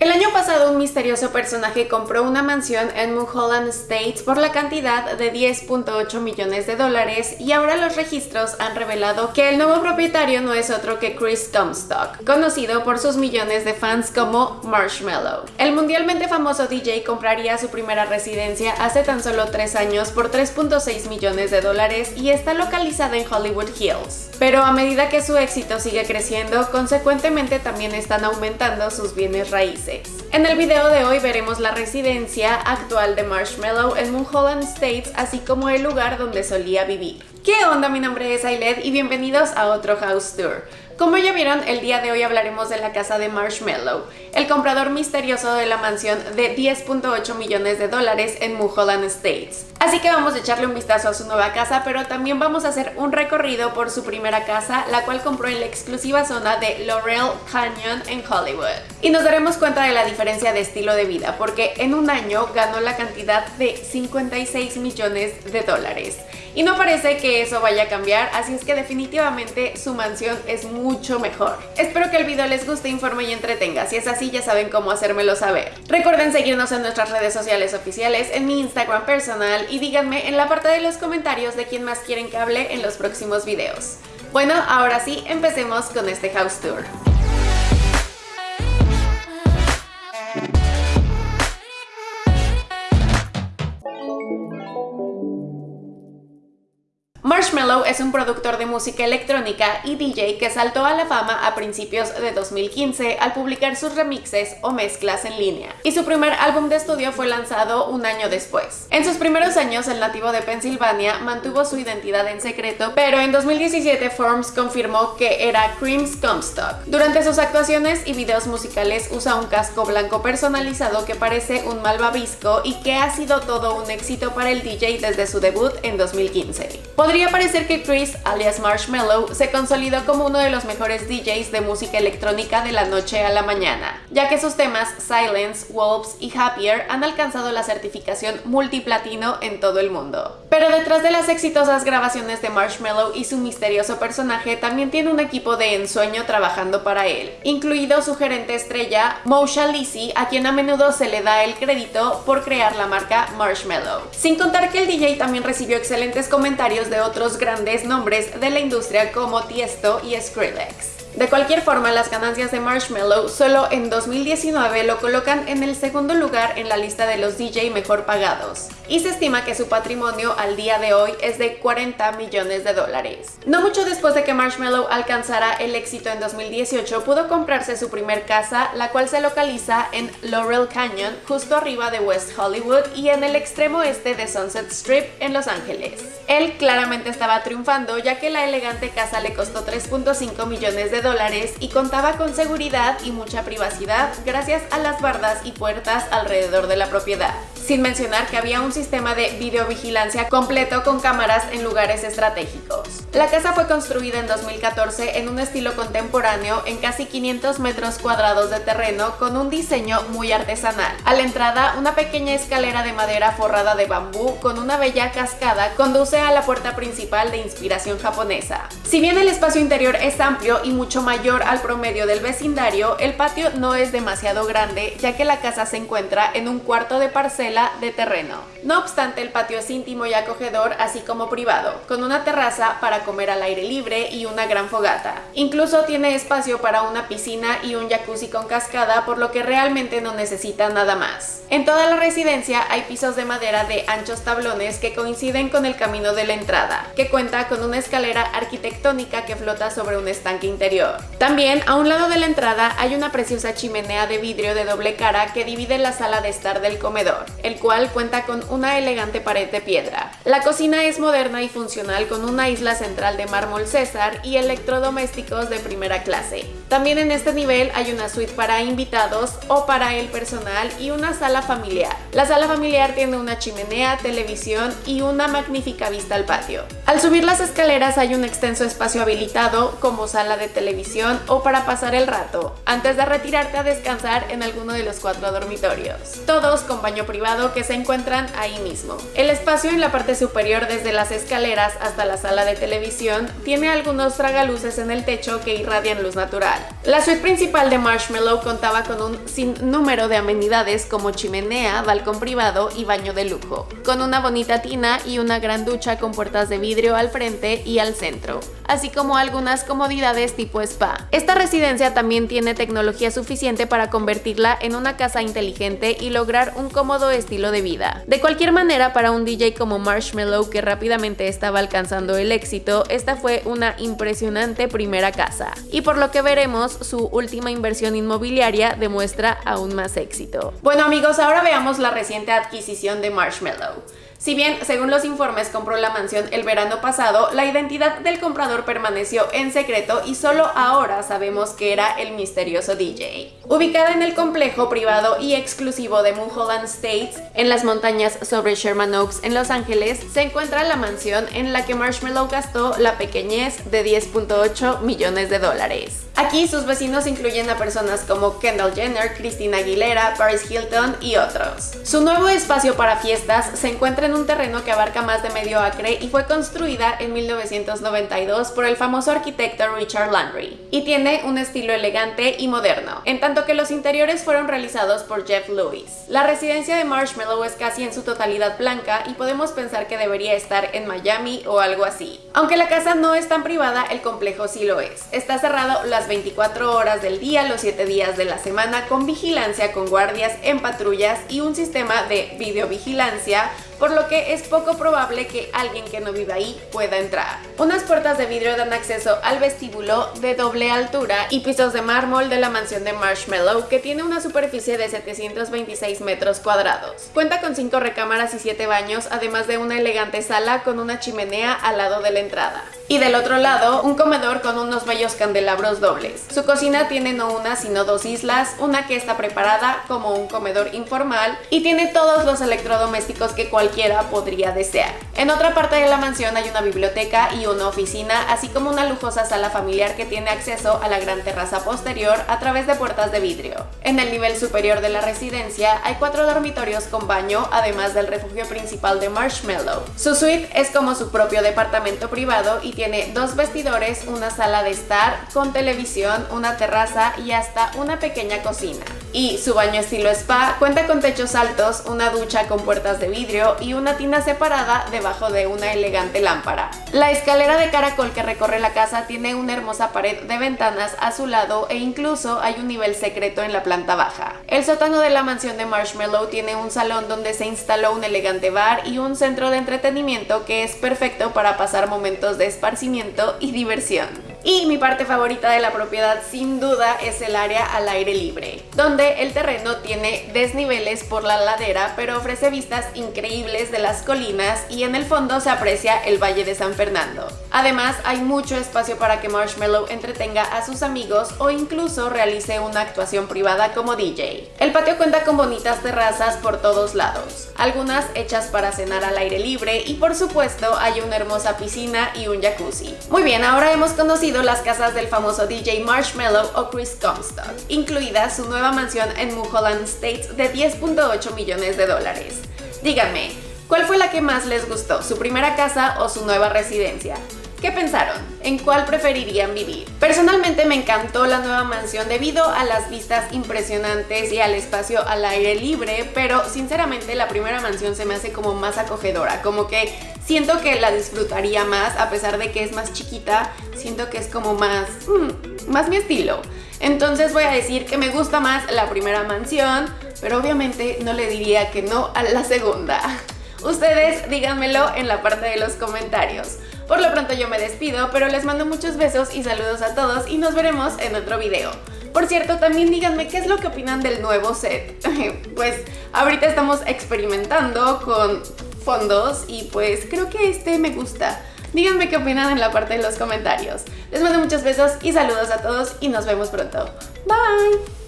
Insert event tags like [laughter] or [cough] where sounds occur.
El año pasado un misterioso personaje compró una mansión en Mulholland Estates por la cantidad de 10.8 millones de dólares y ahora los registros han revelado que el nuevo propietario no es otro que Chris Comstock, conocido por sus millones de fans como Marshmallow. El mundialmente famoso DJ compraría su primera residencia hace tan solo tres años por 3.6 millones de dólares y está localizada en Hollywood Hills. Pero a medida que su éxito sigue creciendo, consecuentemente también están aumentando sus bienes raíces. En el video de hoy veremos la residencia actual de Marshmallow en Mulholland States, así como el lugar donde solía vivir. ¿Qué onda? Mi nombre es Ailed y bienvenidos a otro House Tour. Como ya vieron, el día de hoy hablaremos de la casa de Marshmallow, el comprador misterioso de la mansión de 10.8 millones de dólares en Mulholland Estates. Así que vamos a echarle un vistazo a su nueva casa, pero también vamos a hacer un recorrido por su primera casa, la cual compró en la exclusiva zona de Laurel Canyon en Hollywood. Y nos daremos cuenta de la diferencia de estilo de vida, porque en un año ganó la cantidad de 56 millones de dólares. Y no parece que eso vaya a cambiar, así es que definitivamente su mansión es mucho mejor. Espero que el video les guste, informe y entretenga. Si es así, ya saben cómo hacérmelo saber. Recuerden seguirnos en nuestras redes sociales oficiales, en mi Instagram personal y díganme en la parte de los comentarios de quién más quieren que hable en los próximos videos. Bueno, ahora sí, empecemos con este house tour. Es un productor de música electrónica y DJ que saltó a la fama a principios de 2015 al publicar sus remixes o mezclas en línea, y su primer álbum de estudio fue lanzado un año después. En sus primeros años, el nativo de Pensilvania mantuvo su identidad en secreto, pero en 2017 Forms confirmó que era Creams Comstock. Durante sus actuaciones y videos musicales usa un casco blanco personalizado que parece un malvavisco y que ha sido todo un éxito para el DJ desde su debut en 2015. Podría parecer que Chris, alias Marshmallow, se consolidó como uno de los mejores DJs de música electrónica de la noche a la mañana, ya que sus temas Silence, Wolves y Happier han alcanzado la certificación multiplatino en todo el mundo. Pero detrás de las exitosas grabaciones de Marshmallow y su misterioso personaje también tiene un equipo de ensueño trabajando para él, incluido su gerente estrella, Mosha Lisi, a quien a menudo se le da el crédito por crear la marca Marshmallow. Sin contar que el DJ también recibió excelentes comentarios de otros grandes nombres de la industria como Tiesto y Skrillex. De cualquier forma, las ganancias de Marshmallow solo en 2019 lo colocan en el segundo lugar en la lista de los DJ mejor pagados, y se estima que su patrimonio al día de hoy es de 40 millones de dólares. No mucho después de que Marshmallow alcanzara el éxito en 2018, pudo comprarse su primer casa, la cual se localiza en Laurel Canyon, justo arriba de West Hollywood y en el extremo este de Sunset Strip en Los Ángeles. Él claramente estaba triunfando, ya que la elegante casa le costó 3.5 millones de dólares y contaba con seguridad y mucha privacidad gracias a las bardas y puertas alrededor de la propiedad sin mencionar que había un sistema de videovigilancia completo con cámaras en lugares estratégicos. La casa fue construida en 2014 en un estilo contemporáneo en casi 500 metros cuadrados de terreno con un diseño muy artesanal. A la entrada, una pequeña escalera de madera forrada de bambú con una bella cascada conduce a la puerta principal de inspiración japonesa. Si bien el espacio interior es amplio y mucho mayor al promedio del vecindario, el patio no es demasiado grande ya que la casa se encuentra en un cuarto de parcela de terreno. No obstante, el patio es íntimo y acogedor, así como privado, con una terraza para comer al aire libre y una gran fogata. Incluso tiene espacio para una piscina y un jacuzzi con cascada, por lo que realmente no necesita nada más. En toda la residencia hay pisos de madera de anchos tablones que coinciden con el camino de la entrada, que cuenta con una escalera arquitectónica que flota sobre un estanque interior. También, a un lado de la entrada hay una preciosa chimenea de vidrio de doble cara que divide la sala de estar del comedor cual cuenta con una elegante pared de piedra. La cocina es moderna y funcional con una isla central de mármol César y electrodomésticos de primera clase. También en este nivel hay una suite para invitados o para el personal y una sala familiar. La sala familiar tiene una chimenea, televisión y una magnífica vista al patio. Al subir las escaleras hay un extenso espacio habilitado como sala de televisión o para pasar el rato, antes de retirarte a descansar en alguno de los cuatro dormitorios. Todos con baño privado que se encuentran ahí mismo. El espacio en la parte superior desde las escaleras hasta la sala de televisión tiene algunos tragaluces en el techo que irradian luz natural. La suite principal de Marshmallow contaba con un sinnúmero de amenidades como chimenea, balcón privado y baño de lujo, con una bonita tina y una gran ducha con puertas de vidrio al frente y al centro, así como algunas comodidades tipo spa. Esta residencia también tiene tecnología suficiente para convertirla en una casa inteligente y lograr un cómodo estilo de vida. De cualquier manera, para un DJ como Marshmallow que rápidamente estaba alcanzando el éxito, esta fue una impresionante primera casa. Y por lo que veremos, su última inversión inmobiliaria demuestra aún más éxito. Bueno amigos, ahora veamos la reciente adquisición de Marshmallow. Si bien, según los informes, compró la mansión el verano pasado, la identidad del comprador permaneció en secreto y solo ahora sabemos que era el misterioso DJ. Ubicada en el complejo privado y exclusivo de Mulholland States, en las montañas sobre Sherman Oaks en Los Ángeles, se encuentra la mansión en la que Marshmallow gastó la pequeñez de 10.8 millones de dólares. Aquí sus vecinos incluyen a personas como Kendall Jenner, Christina Aguilera, Paris Hilton y otros. Su nuevo espacio para fiestas se encuentra en un terreno que abarca más de medio acre y fue construida en 1992 por el famoso arquitecto Richard Landry y tiene un estilo elegante y moderno, en tanto que los interiores fueron realizados por Jeff Lewis. La residencia de Marshmallow es casi en su totalidad blanca y podemos pensar que debería estar en Miami o algo así. Aunque la casa no es tan privada, el complejo sí lo es. Está cerrado las 24 horas del día, los 7 días de la semana, con vigilancia, con guardias en patrullas y un sistema de videovigilancia por lo que es poco probable que alguien que no viva ahí pueda entrar. Unas puertas de vidrio dan acceso al vestíbulo de doble altura y pisos de mármol de la mansión de Marshmallow que tiene una superficie de 726 metros cuadrados. Cuenta con 5 recámaras y 7 baños, además de una elegante sala con una chimenea al lado de la entrada. Y del otro lado, un comedor con unos bellos candelabros dobles. Su cocina tiene no una sino dos islas, una que está preparada como un comedor informal y tiene todos los electrodomésticos que cualquier podría desear. En otra parte de la mansión hay una biblioteca y una oficina, así como una lujosa sala familiar que tiene acceso a la gran terraza posterior a través de puertas de vidrio. En el nivel superior de la residencia hay cuatro dormitorios con baño, además del refugio principal de Marshmallow. Su suite es como su propio departamento privado y tiene dos vestidores, una sala de estar con televisión, una terraza y hasta una pequeña cocina. Y su baño estilo spa cuenta con techos altos, una ducha con puertas de vidrio y una tina separada debajo de una elegante lámpara. La escalera de caracol que recorre la casa tiene una hermosa pared de ventanas a su lado e incluso hay un nivel secreto en la planta baja. El sótano de la mansión de Marshmallow tiene un salón donde se instaló un elegante bar y un centro de entretenimiento que es perfecto para pasar momentos de esparcimiento y diversión. Y mi parte favorita de la propiedad sin duda es el área al aire libre, donde el terreno tiene desniveles por la ladera pero ofrece vistas increíbles de las colinas y en el fondo se aprecia el Valle de San Fernando. Además hay mucho espacio para que Marshmallow entretenga a sus amigos o incluso realice una actuación privada como DJ. El patio cuenta con bonitas terrazas por todos lados, algunas hechas para cenar al aire libre y por supuesto hay una hermosa piscina y un jacuzzi. Muy bien, ahora hemos conocido las casas del famoso DJ Marshmallow o Chris Comstock, incluida su nueva mansión en Mulholland States de 10.8 millones de dólares. Díganme, ¿cuál fue la que más les gustó, su primera casa o su nueva residencia? ¿Qué pensaron? ¿En cuál preferirían vivir? Personalmente me encantó la nueva mansión debido a las vistas impresionantes y al espacio al aire libre, pero sinceramente la primera mansión se me hace como más acogedora, como que siento que la disfrutaría más a pesar de que es más chiquita, siento que es como más, mm, más mi estilo. Entonces voy a decir que me gusta más la primera mansión, pero obviamente no le diría que no a la segunda. Ustedes díganmelo en la parte de los comentarios. Por lo pronto yo me despido, pero les mando muchos besos y saludos a todos y nos veremos en otro video. Por cierto, también díganme qué es lo que opinan del nuevo set. [laughs] pues ahorita estamos experimentando con fondos y pues creo que este me gusta. Díganme qué opinan en la parte de los comentarios. Les mando muchos besos y saludos a todos y nos vemos pronto. Bye!